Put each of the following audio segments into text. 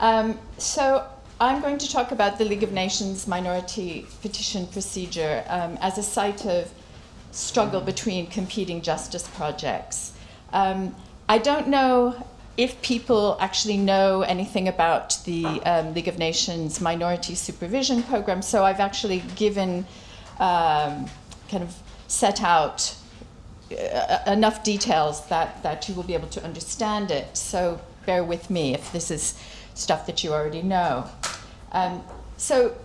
Um, so I'm going to talk about the League of Nations minority petition procedure um, as a site of struggle between competing justice projects. Um, I don't know if people actually know anything about the um, League of Nations Minority Supervision Program, so I've actually given, um, kind of set out uh, enough details that, that you will be able to understand it. So bear with me if this is stuff that you already know. Um, so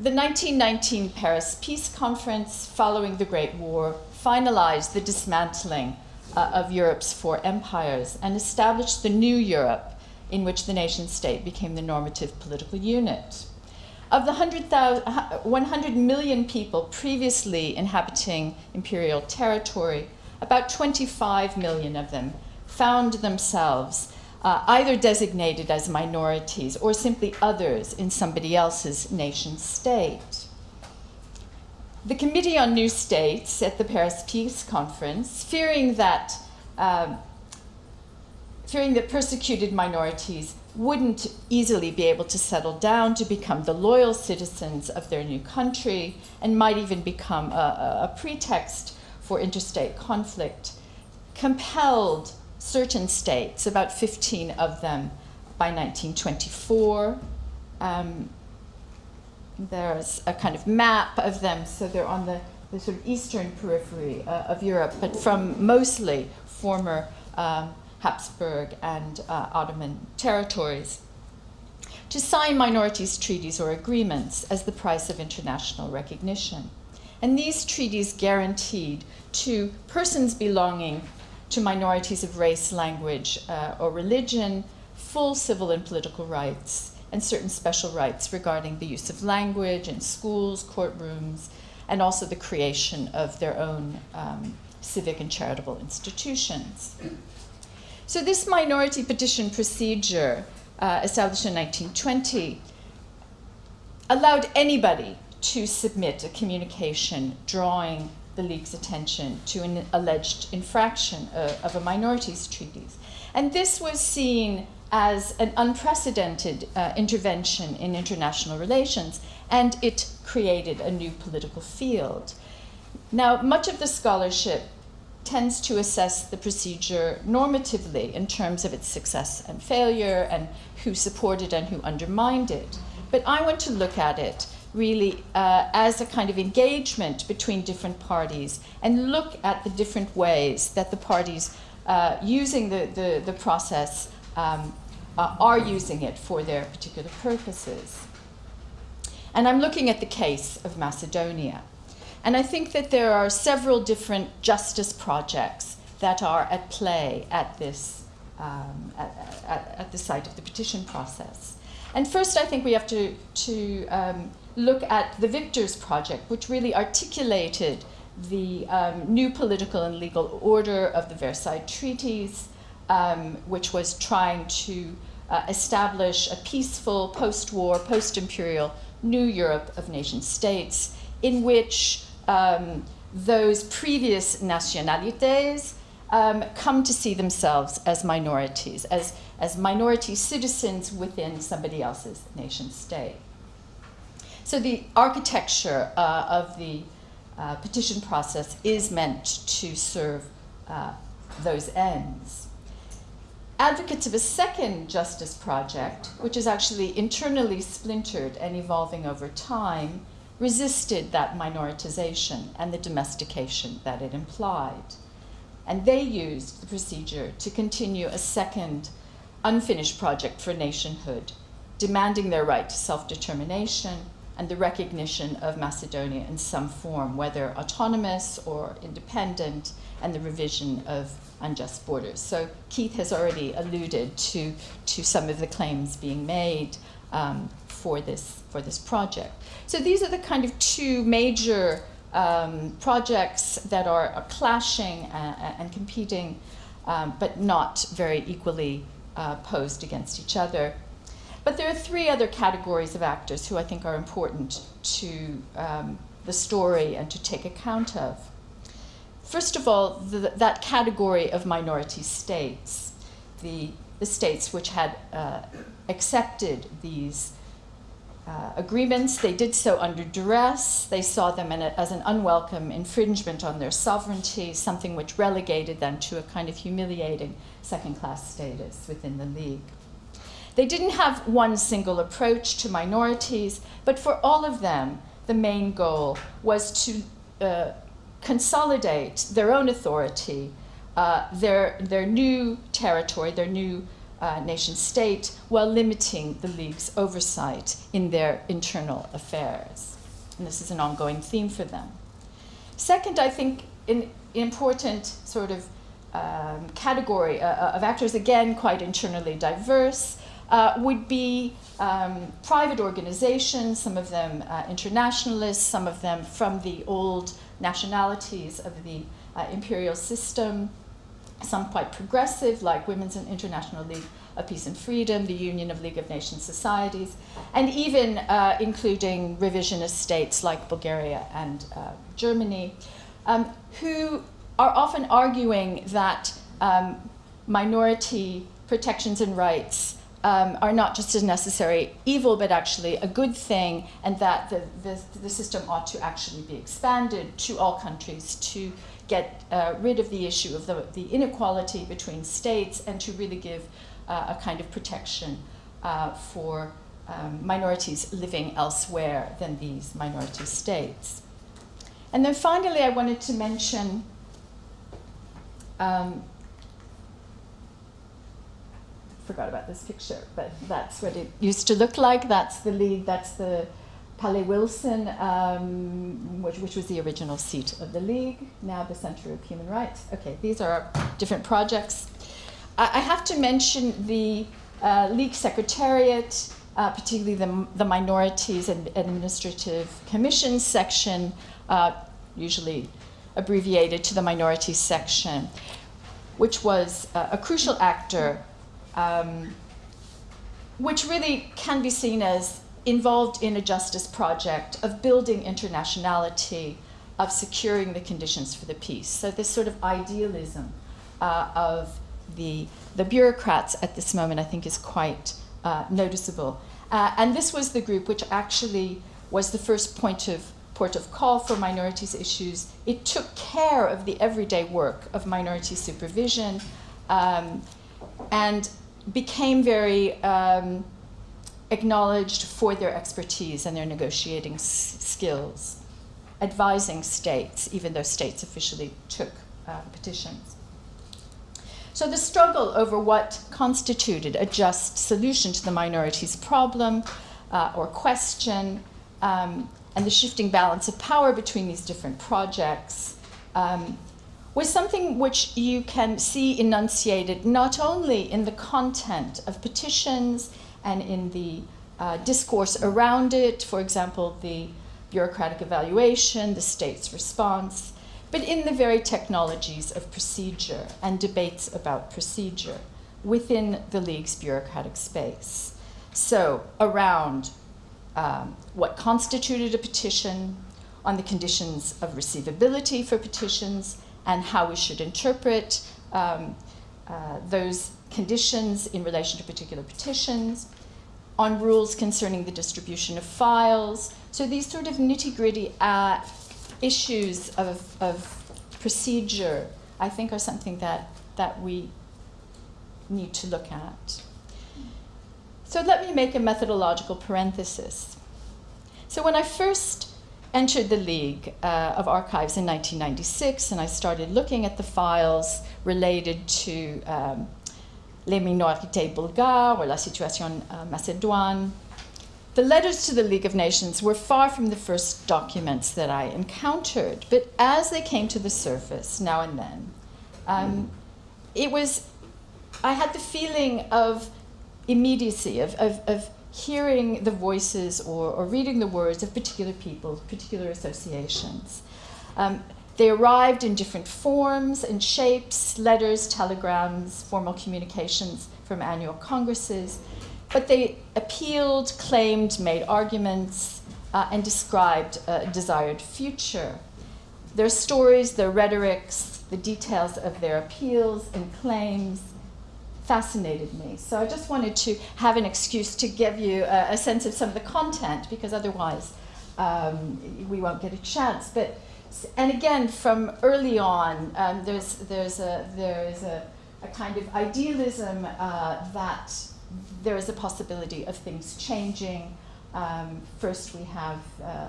the 1919 Paris Peace Conference following the Great War finalized the dismantling uh, of Europe's four empires and established the new Europe in which the nation state became the normative political unit. Of the 100 million people previously inhabiting imperial territory, about 25 million of them found themselves uh, either designated as minorities or simply others in somebody else's nation state. The Committee on New States at the Paris Peace Conference, fearing that, uh, fearing that persecuted minorities wouldn't easily be able to settle down to become the loyal citizens of their new country and might even become a, a pretext for interstate conflict, compelled certain states, about 15 of them by 1924. Um, there's a kind of map of them, so they're on the, the sort of eastern periphery uh, of Europe, but from mostly former um, Habsburg and uh, Ottoman territories, to sign minorities treaties or agreements as the price of international recognition. And these treaties guaranteed to persons belonging to minorities of race, language, uh, or religion full civil and political rights and certain special rights regarding the use of language in schools, courtrooms, and also the creation of their own um, civic and charitable institutions. So this minority petition procedure, uh, established in 1920, allowed anybody to submit a communication drawing the League's attention to an alleged infraction of, of a minorities treaties. And this was seen as an unprecedented uh, intervention in international relations, and it created a new political field. Now, much of the scholarship tends to assess the procedure normatively in terms of its success and failure and who supported and who undermined it. But I want to look at it really uh, as a kind of engagement between different parties and look at the different ways that the parties uh, using the, the, the process um, uh, are using it for their particular purposes. And I'm looking at the case of Macedonia. And I think that there are several different justice projects that are at play at this, um, at, at, at, the site of the petition process. And first, I think we have to, to um, look at the Victors Project, which really articulated the um, new political and legal order of the Versailles Treaties, um, which was trying to uh, establish a peaceful post-war, post-imperial new Europe of nation states in which um, those previous nationalities um, come to see themselves as minorities, as, as minority citizens within somebody else's nation state. So the architecture uh, of the uh, petition process is meant to serve uh, those ends. Advocates of a second justice project, which is actually internally splintered and evolving over time, resisted that minoritization and the domestication that it implied. And they used the procedure to continue a second unfinished project for nationhood, demanding their right to self-determination and the recognition of Macedonia in some form, whether autonomous or independent, and the revision of unjust borders. So Keith has already alluded to, to some of the claims being made um, for, this, for this project. So these are the kind of two major um, projects that are, are clashing and, and competing, um, but not very equally uh, posed against each other. But there are three other categories of actors who I think are important to um, the story and to take account of. First of all, the, that category of minority states, the the states which had uh, accepted these uh, agreements. They did so under duress. They saw them a, as an unwelcome infringement on their sovereignty, something which relegated them to a kind of humiliating second class status within the League. They didn't have one single approach to minorities, but for all of them, the main goal was to uh, consolidate their own authority, uh, their, their new territory, their new uh, nation state, while limiting the League's oversight in their internal affairs. And this is an ongoing theme for them. Second, I think an important sort of um, category uh, uh of actors, again, quite internally diverse, uh, would be um, private organizations, some of them uh, internationalists, some of them from the old nationalities of the uh, imperial system, some quite progressive, like Women's International League of Peace and Freedom, the Union of League of Nations Societies, and even uh, including revisionist states like Bulgaria and uh, Germany, um, who are often arguing that um, minority protections and rights um, are not just a necessary evil, but actually a good thing, and that the, the, the system ought to actually be expanded to all countries to get uh, rid of the issue of the, the inequality between states and to really give uh, a kind of protection uh, for um, minorities living elsewhere than these minority states. And then finally, I wanted to mention um, forgot about this picture, but that's what it used to look like. That's the league, that's the Palais Wilson, um, which, which was the original seat of the league, now the Center of Human Rights. Okay, these are different projects. I, I have to mention the uh, league secretariat, uh, particularly the, the minorities and administrative commissions section, uh, usually abbreviated to the minorities section, which was uh, a crucial actor um, which really can be seen as involved in a justice project of building internationality, of securing the conditions for the peace. So this sort of idealism uh, of the, the bureaucrats at this moment, I think, is quite uh, noticeable. Uh, and this was the group which actually was the first point of port of call for minorities issues. It took care of the everyday work of minority supervision um, and became very um, acknowledged for their expertise and their negotiating skills, advising states, even though states officially took uh, petitions. So the struggle over what constituted a just solution to the minorities' problem uh, or question, um, and the shifting balance of power between these different projects um, was something which you can see enunciated not only in the content of petitions and in the uh, discourse around it, for example, the bureaucratic evaluation, the state's response, but in the very technologies of procedure and debates about procedure within the League's bureaucratic space. So, around um, what constituted a petition, on the conditions of receivability for petitions, and how we should interpret um, uh, those conditions in relation to particular petitions, on rules concerning the distribution of files. So these sort of nitty gritty uh, issues of, of procedure, I think, are something that, that we need to look at. So let me make a methodological parenthesis. So when I first entered the League uh, of Archives in 1996, and I started looking at the files related to um, les minorités bulgares or la situation uh, macédoine. The letters to the League of Nations were far from the first documents that I encountered, but as they came to the surface now and then, um, it was, I had the feeling of immediacy, of, of, of hearing the voices or, or reading the words of particular people, particular associations. Um, they arrived in different forms and shapes letters, telegrams, formal communications from annual congresses. But they appealed, claimed, made arguments, uh, and described a desired future. Their stories, their rhetorics, the details of their appeals and claims fascinated me. So I just wanted to have an excuse to give you a, a sense of some of the content because otherwise um, we won't get a chance. But and again, from early on, um, there's there's a there's a, a kind of idealism uh, that there is a possibility of things changing. Um, first, we have uh,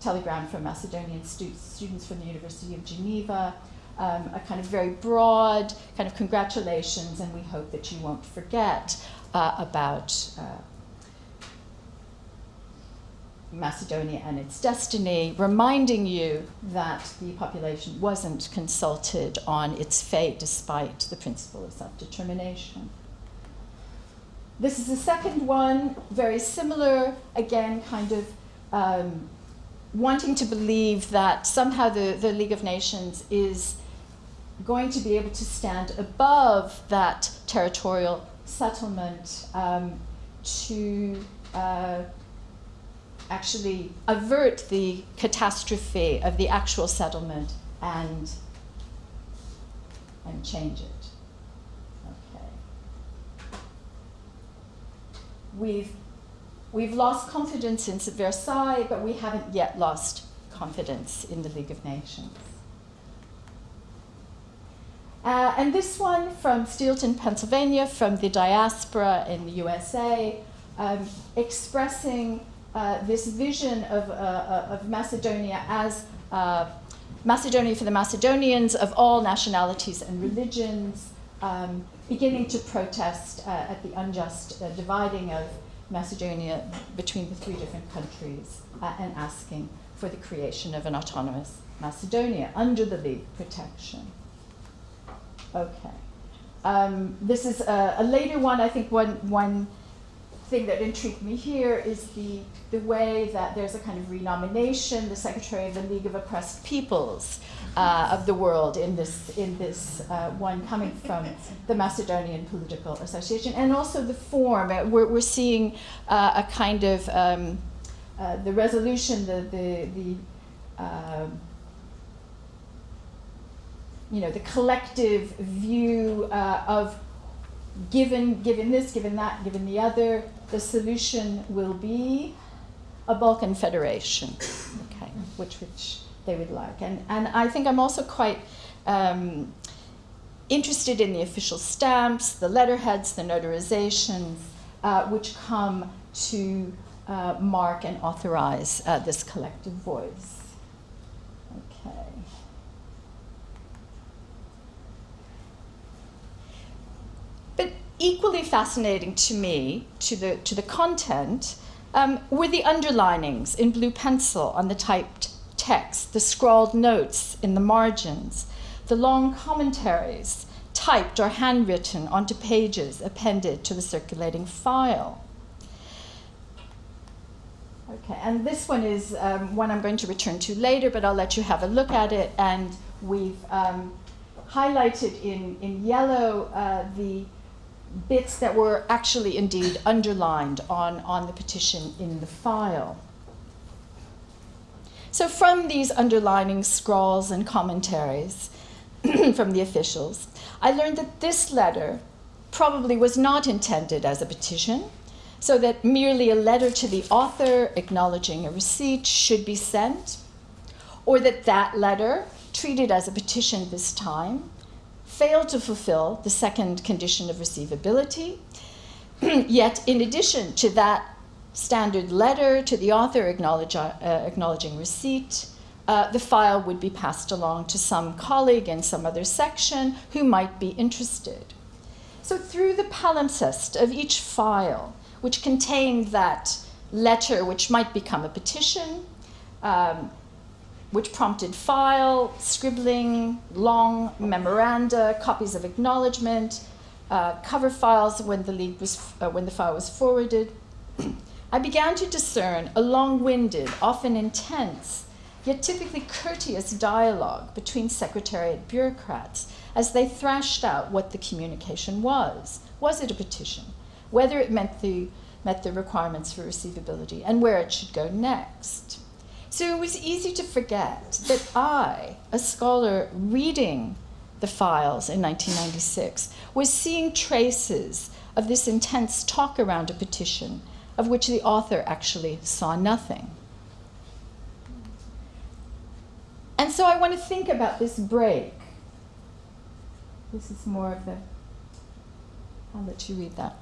telegram from Macedonian stu students from the University of Geneva um, a kind of very broad kind of congratulations, and we hope that you won't forget uh, about uh, Macedonia and its destiny, reminding you that the population wasn't consulted on its fate despite the principle of self-determination. This is the second one, very similar, again, kind of um, wanting to believe that somehow the, the League of Nations is going to be able to stand above that territorial settlement um, to uh, actually avert the catastrophe of the actual settlement and, and change it. Okay. We've, we've lost confidence in Versailles, but we haven't yet lost confidence in the League of Nations. Uh, and this one from Steelton, Pennsylvania, from the diaspora in the USA, um, expressing uh, this vision of, uh, uh, of Macedonia as uh, Macedonia for the Macedonians of all nationalities and religions, um, beginning to protest uh, at the unjust dividing of Macedonia between the three different countries and asking for the creation of an autonomous Macedonia under the League protection. Okay. Um, this is a, a, later one. I think one, one thing that intrigued me here is the, the way that there's a kind of renomination, the Secretary of the League of Oppressed Peoples uh, of the world in this, in this uh, one coming from the Macedonian Political Association, and also the form. Uh, we're, we're seeing uh, a kind of um, uh, the resolution, the, the, the um, you know, the collective view uh, of given, given this, given that, given the other, the solution will be a Balkan federation, okay, which, which they would like. And, and I think I'm also quite um, interested in the official stamps, the letterheads, the notarizations, uh, which come to uh, mark and authorize uh, this collective voice. Equally fascinating to me, to the, to the content, um, were the underlinings in blue pencil on the typed text, the scrawled notes in the margins, the long commentaries typed or handwritten onto pages appended to the circulating file. Okay, and this one is um, one I'm going to return to later, but I'll let you have a look at it. And we've um, highlighted in, in yellow uh, the bits that were actually indeed underlined on, on the petition in the file. So from these underlining scrawls and commentaries from the officials, I learned that this letter probably was not intended as a petition, so that merely a letter to the author acknowledging a receipt should be sent, or that that letter, treated as a petition this time, failed to fulfill the second condition of receivability. Yet, in addition to that standard letter to the author acknowledge, uh, acknowledging receipt, uh, the file would be passed along to some colleague in some other section who might be interested. So through the palimpsest of each file, which contained that letter which might become a petition, um, which prompted file, scribbling, long memoranda, copies of acknowledgement, uh, cover files when the, league was, uh, when the file was forwarded. I began to discern a long-winded, often intense, yet typically courteous dialogue between Secretariat bureaucrats as they thrashed out what the communication was. Was it a petition? Whether it the, met the requirements for receivability and where it should go next. So it was easy to forget that I, a scholar reading the files in 1996 was seeing traces of this intense talk around a petition of which the author actually saw nothing. And so I want to think about this break. This is more of the, I'll let you read that.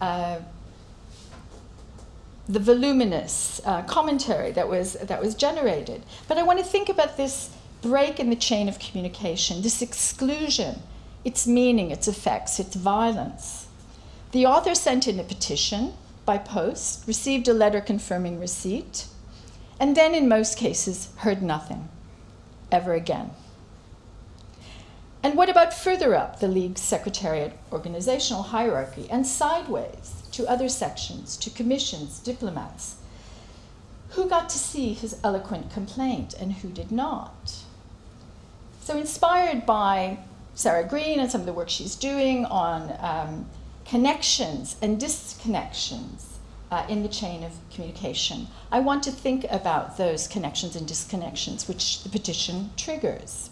Uh, the voluminous uh, commentary that was, that was generated. But I want to think about this break in the chain of communication, this exclusion, its meaning, its effects, its violence. The author sent in a petition by post, received a letter confirming receipt, and then in most cases heard nothing ever again. And what about further up the League's Secretariat organizational hierarchy and sideways to other sections, to commissions, diplomats? Who got to see his eloquent complaint and who did not? So, inspired by Sarah Green and some of the work she's doing on um, connections and disconnections uh, in the chain of communication, I want to think about those connections and disconnections which the petition triggers.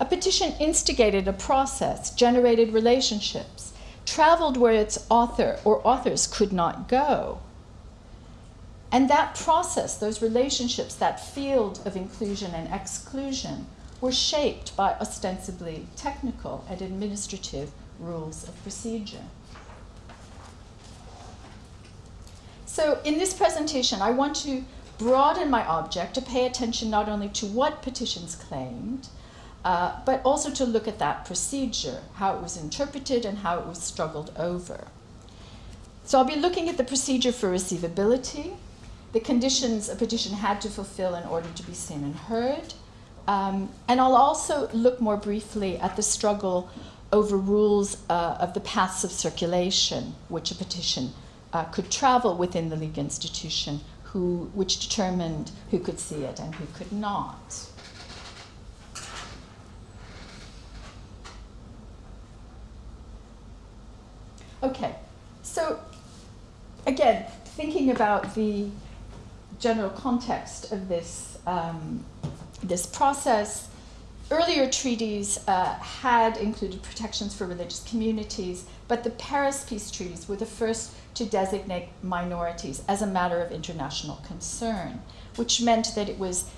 A petition instigated a process, generated relationships, traveled where its author or authors could not go. And that process, those relationships, that field of inclusion and exclusion, were shaped by ostensibly technical and administrative rules of procedure. So in this presentation, I want to broaden my object to pay attention not only to what petitions claimed, uh, but also to look at that procedure, how it was interpreted and how it was struggled over. So I'll be looking at the procedure for receivability, the conditions a petition had to fulfill in order to be seen and heard, um, and I'll also look more briefly at the struggle over rules uh, of the paths of circulation, which a petition uh, could travel within the league institution, who, which determined who could see it and who could not. Okay, so again, thinking about the general context of this, um, this process, earlier treaties uh, had included protections for religious communities, but the Paris peace treaties were the first to designate minorities as a matter of international concern, which meant that it was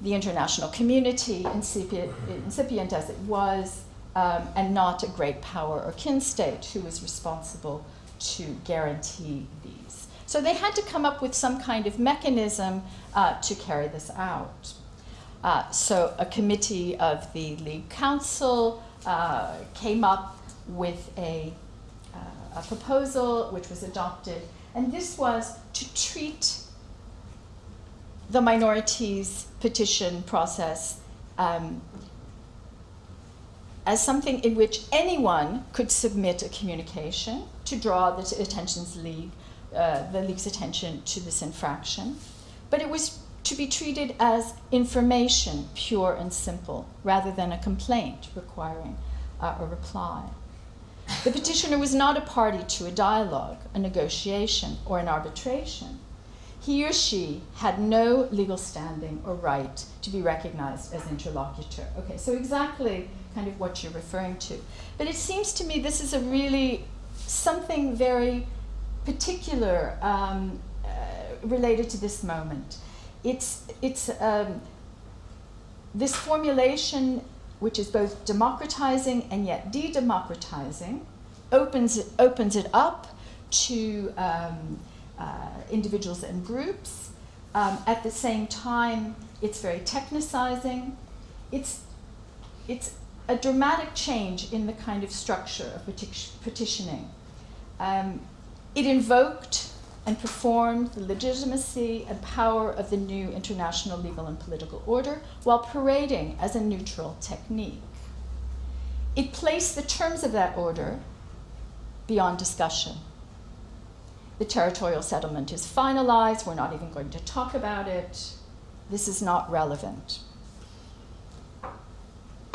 the international community, incipient, incipient as it was, um, and not a great power or kin state who was responsible to guarantee these. So they had to come up with some kind of mechanism uh, to carry this out. Uh, so a committee of the League Council uh, came up with a a proposal which was adopted, and this was to treat the minorities petition process um, as something in which anyone could submit a communication to draw the attention's league, uh, the league's attention to this infraction, but it was to be treated as information, pure and simple, rather than a complaint requiring uh, a reply. The petitioner was not a party to a dialogue, a negotiation, or an arbitration. He or she had no legal standing or right to be recognized as interlocutor. Okay, so exactly kind of what you're referring to. But it seems to me this is a really something very particular um, uh, related to this moment. It's, it's um, this formulation which is both democratizing and yet de democratizing, opens it, opens it up to um, uh, individuals and groups. Um, at the same time, it's very technicizing. It's, it's a dramatic change in the kind of structure of petitioning. Um, it invoked and performed the legitimacy and power of the new international legal and political order while parading as a neutral technique. It placed the terms of that order beyond discussion. The territorial settlement is finalized, we're not even going to talk about it, this is not relevant.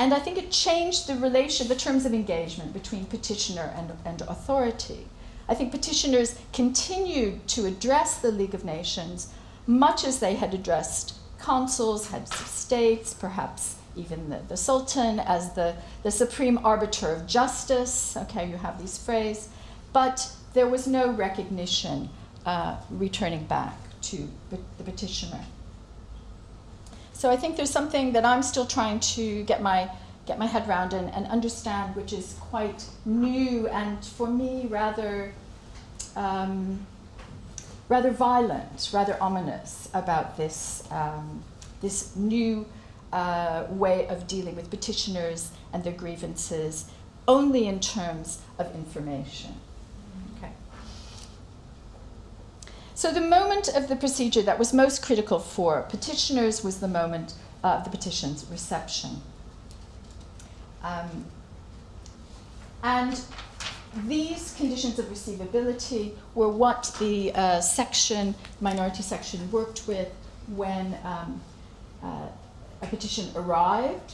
And I think it changed the relation, the terms of engagement between petitioner and, and authority. I think petitioners continued to address the League of Nations much as they had addressed consuls, heads of states, perhaps even the, the Sultan as the, the supreme arbiter of justice. Okay, you have these phrases. But there was no recognition uh, returning back to the petitioner. So I think there's something that I'm still trying to get my get my head around and, and understand, which is quite new and for me rather um, rather violent, rather ominous about this um, this new uh, way of dealing with petitioners and their grievances only in terms of information. Okay. So the moment of the procedure that was most critical for petitioners was the moment of the petition's reception. Um, and these conditions of receivability were what the uh, section, minority section, worked with when um, uh, a petition arrived.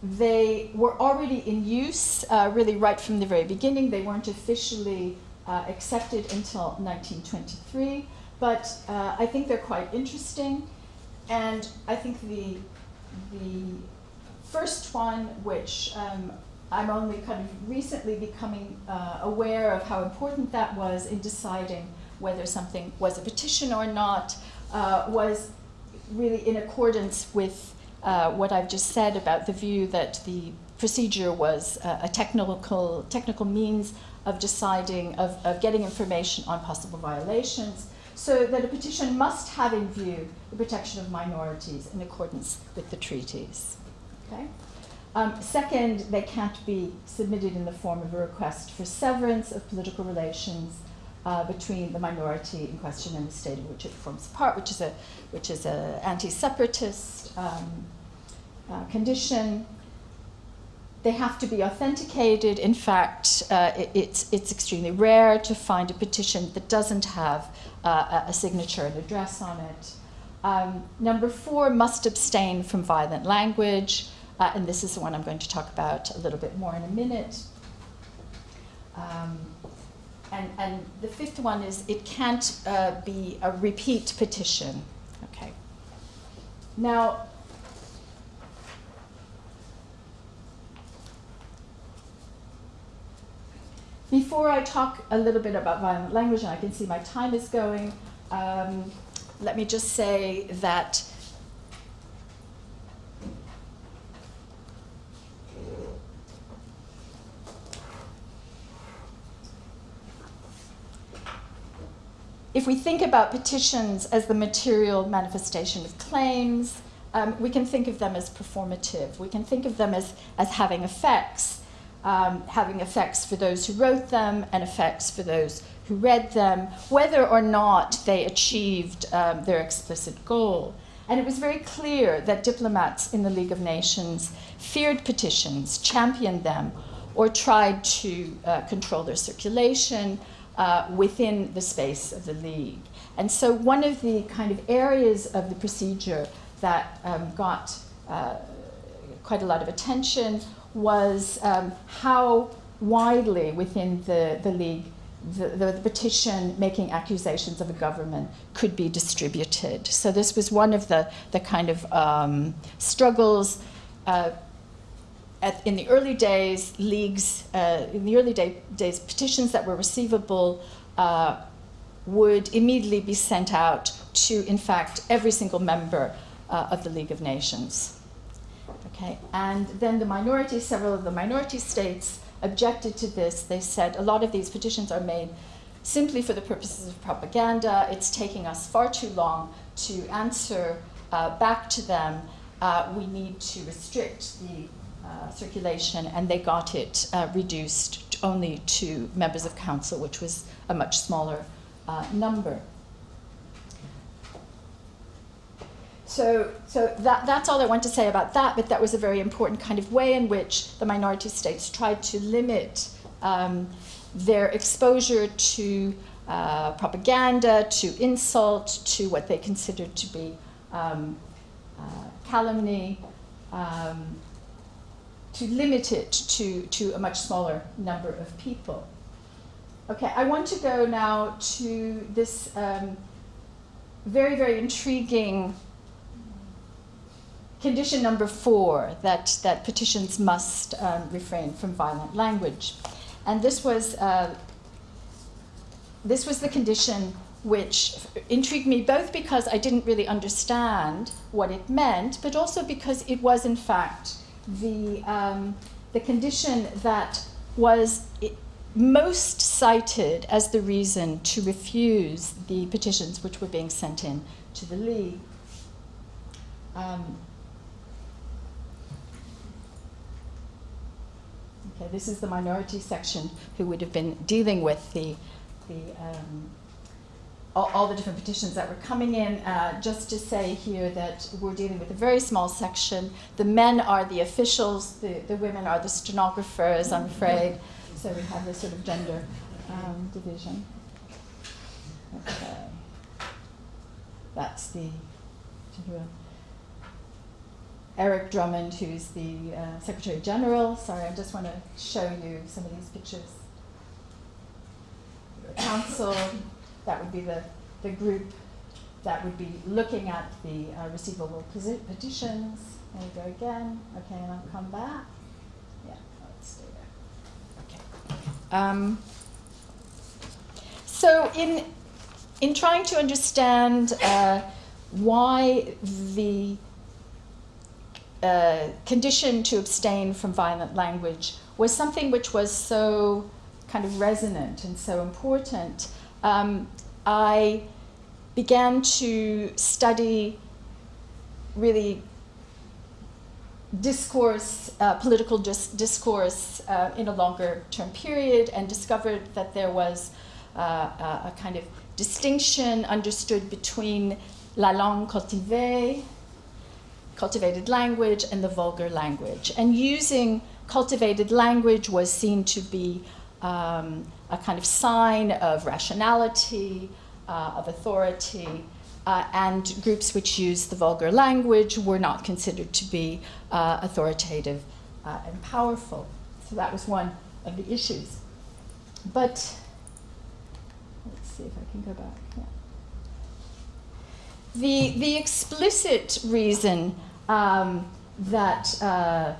They were already in use uh, really right from the very beginning. They weren't officially uh, accepted until 1923, but uh, I think they're quite interesting. And I think the, the first one, which um, I'm only kind of recently becoming uh, aware of how important that was in deciding whether something was a petition or not, uh, was really in accordance with uh, what I've just said about the view that the procedure was a technical, technical means of deciding, of, of getting information on possible violations, so that a petition must have in view the protection of minorities in accordance with the treaties. Okay? Um, second, they can't be submitted in the form of a request for severance of political relations uh, between the minority in question and the state of which it forms part, which is a which is a anti-separatist um, uh, condition. They have to be authenticated. In fact, uh, it, it's it's extremely rare to find a petition that doesn't have uh, a signature and address on it. Um, number four, must abstain from violent language. Uh, and this is the one I'm going to talk about a little bit more in a minute. Um, and, and the fifth one is it can't uh, be a repeat petition. Okay. Now, before I talk a little bit about violent language, and I can see my time is going, um, let me just say that if we think about petitions as the material manifestation of claims, um, we can think of them as performative. We can think of them as, as having effects, um, having effects for those who wrote them and effects for those who read them, whether or not they achieved um, their explicit goal. And it was very clear that diplomats in the League of Nations feared petitions, championed them, or tried to uh, control their circulation, uh, within the space of the League. And so one of the kind of areas of the procedure that um, got uh, quite a lot of attention was um, how widely within the, the League the, the, petition making accusations of a government could be distributed. So this was one of the, the kind of um, struggles uh, at, in the early days, leagues, uh, in the early day, days, petitions that were receivable uh, would immediately be sent out to, in fact, every single member uh, of the League of Nations. Okay, and then the minority, several of the minority states objected to this. They said a lot of these petitions are made simply for the purposes of propaganda. It's taking us far too long to answer uh, back to them. Uh, we need to restrict the uh, circulation, and they got it uh, reduced only to members of council, which was a much smaller uh, number. So, so that, that's all I want to say about that, but that was a very important kind of way in which the minority states tried to limit um, their exposure to uh, propaganda, to insult, to what they considered to be um, uh, calumny, um, to limit it to, to a much smaller number of people. Okay, I want to go now to this um, very, very intriguing condition number four that, that petitions must um, refrain from violent language. And this was, uh, this was the condition which intrigued me both because I didn't really understand what it meant, but also because it was, in fact, the, um, the condition that was most cited as the reason to refuse the petitions which were being sent in to the League. Um, okay, this is the minority section who would have been dealing with the, the um, all, all, the different petitions that were coming in. Uh, just to say here that we're dealing with a very small section. The men are the officials, the, the women are the stenographers, I'm afraid. So we have this sort of gender um, division. Okay. That's the Eric Drummond, who's the uh, Secretary General. Sorry, I just want to show you some of these pictures. Council, that would be the, the group that would be looking at the uh, receivable petitions. There you go again. Okay, and I'll come back. Yeah, let's stay there. Okay. Um, so in in trying to understand uh, why the uh, condition to abstain from violent language was something which was so kind of resonant and so important, um, I began to study really discourse, uh, political dis discourse uh, in a longer term period and discovered that there was uh, a kind of distinction understood between la langue cultivée, cultivated language, and the vulgar language. And using cultivated language was seen to be um, a kind of sign of rationality, uh, of authority, uh, and groups which used the vulgar language were not considered to be uh, authoritative uh, and powerful. So that was one of the issues. But let's see if I can go back. Yeah. The, the explicit reason um, that uh,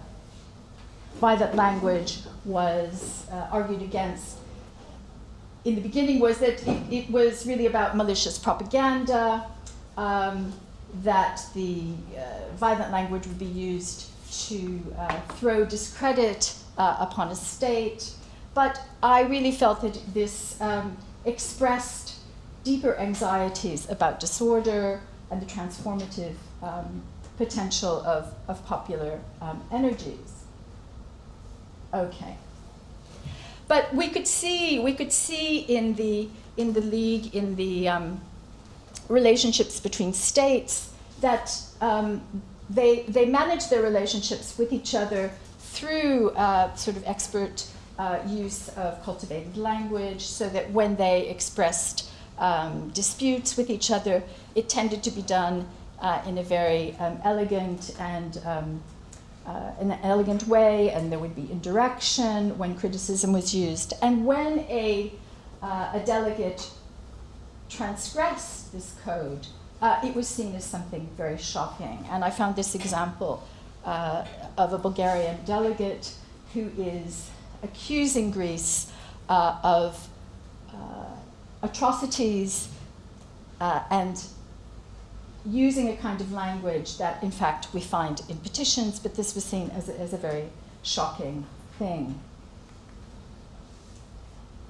violent language was uh, argued against in the beginning was that it, it was really about malicious propaganda, um, that the uh, violent language would be used to uh, throw discredit uh, upon a state. But I really felt that this um, expressed deeper anxieties about disorder and the transformative um, potential of, of popular um, energies. Okay. But we could see, we could see in the, in the league, in the um, relationships between states, that um, they, they manage their relationships with each other through uh, sort of expert uh, use of cultivated language, so that when they expressed um, disputes with each other, it tended to be done uh, in a very um, elegant and um, uh, an elegant way, and there would be indirection when criticism was used. And when a, uh, a delegate transgressed this code, uh, it was seen as something very shocking. And I found this example uh, of a Bulgarian delegate who is accusing Greece uh, of uh, atrocities and using a kind of language that, in fact, we find in petitions, but this was seen as a, as a very shocking thing.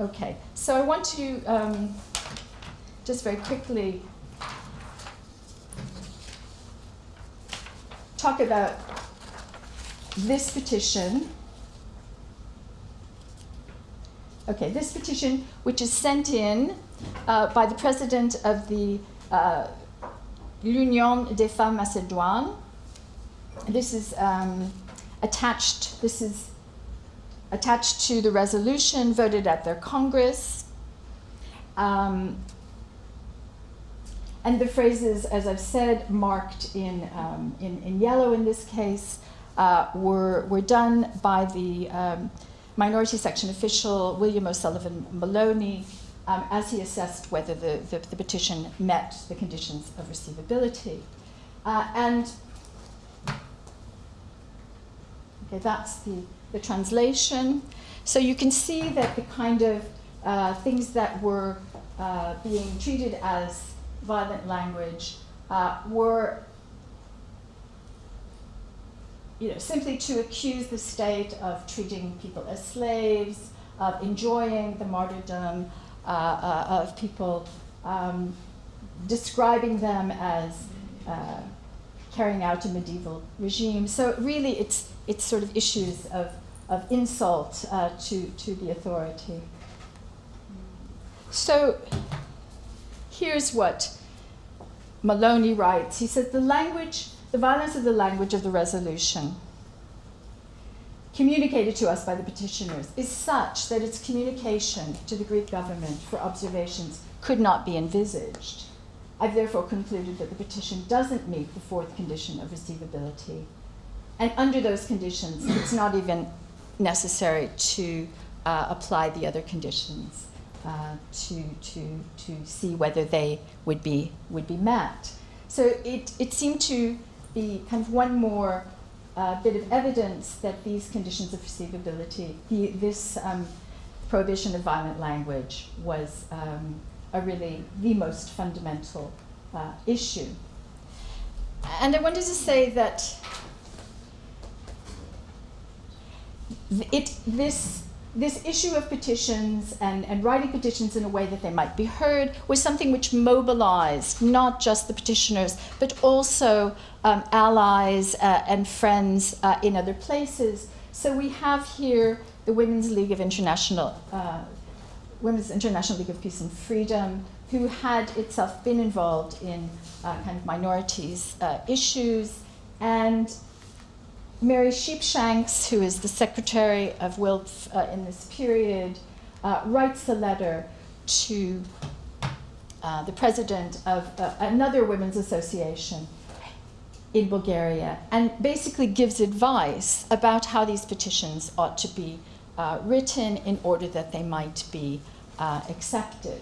Okay, so I want to um, just very quickly talk about this petition. Okay, this petition, which is sent in uh, by the president of the uh, l'Union des Femmes Macédoines. This is um, attached, this is attached to the resolution voted at their Congress. Um, and the phrases, as I've said, marked in, um, in, in, yellow in this case, uh, were, were done by the um, minority section official William O'Sullivan Maloney um, as he assessed whether the, the, the, petition met the conditions of receivability. Uh, and Okay, that's the, the translation. So you can see that the kind of uh, things that were uh, being treated as violent language uh, were you know, simply to accuse the state of treating people as slaves, of enjoying the martyrdom of people, um, describing them as uh, carrying out a medieval regime. So really, it's it's sort of issues of of insult uh, to to the authority. So here's what Maloney writes. He says the language the violence of the language of the resolution communicated to us by the petitioners is such that its communication to the Greek government for observations could not be envisaged. I've therefore concluded that the petition doesn't meet the fourth condition of receivability. And under those conditions, it's not even necessary to uh, apply the other conditions uh, to, to, to see whether they would be, would be met. So it, it seemed to be kind of one more uh, bit of evidence that these conditions of receivability, the, this um, prohibition of violent language was um, a really the most fundamental uh, issue. And I wanted to say that it, this this issue of petitions and, and writing petitions in a way that they might be heard was something which mobilized not just the petitioners, but also um, allies uh, and friends uh, in other places. So we have here the Women's League of International, uh, Women's International League of Peace and Freedom, who had itself been involved in uh, kind of minorities uh, issues, and Mary Sheepshanks, who is the secretary of WILPF uh, in this period, uh, writes a letter to uh, the president of uh, another women's association in Bulgaria and basically gives advice about how these petitions ought to be uh, written in order that they might be uh, accepted.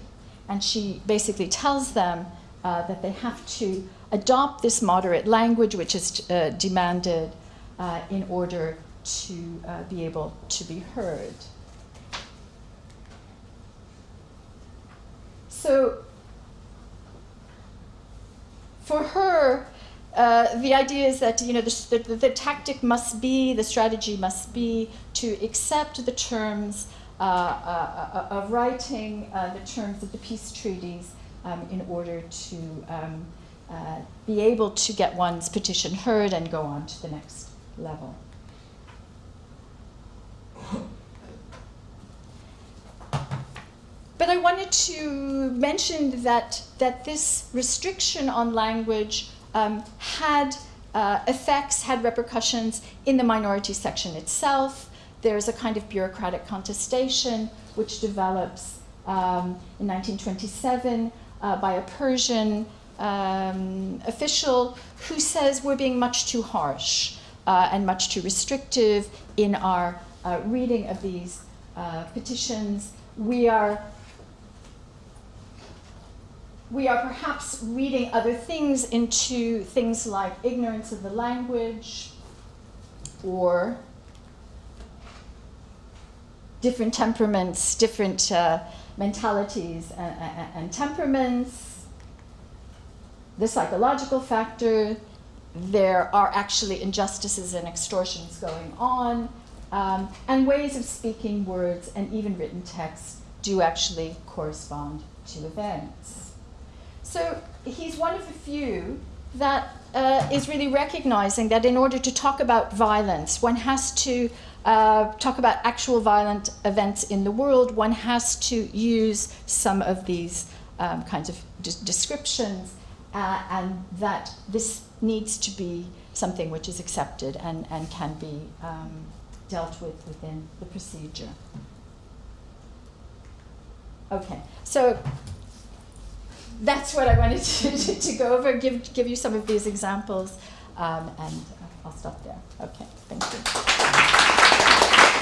And she basically tells them that they have to adopt this moderate language, which is demanded uh, in order to uh, be able to be heard. So for her, uh, the idea is that you know the, the, the, tactic must be, the strategy must be to accept the terms uh, uh, uh of writing the terms of the peace treaties um, in order to um, be able to get one's petition heard and go on to the next level. But I wanted to mention that, that this restriction on language um, had uh, effects, had repercussions in the minority section itself. There's a kind of bureaucratic contestation which develops um, in 1927 uh, by a Persian um, official who says we're being much too harsh uh, and much too restrictive in our uh, reading of these uh, petitions. We are we are perhaps reading other things into things like ignorance of the language or different temperaments, different uh, mentalities and, and, and, temperaments, the psychological factor, there are actually injustices and extortions going on, um, and ways of speaking words and even written texts do actually correspond to events. So he's one of the few that uh, is really recognizing that in order to talk about violence, one has to uh, talk about actual violent events in the world, one has to use some of these um, kinds of de descriptions, uh, and that this needs to be something which is accepted and, and can be um, dealt with within the procedure. Okay, so that's what I wanted to, to, to, go over, give, give you some of these examples, um, and I'll stop there. Okay, thank you.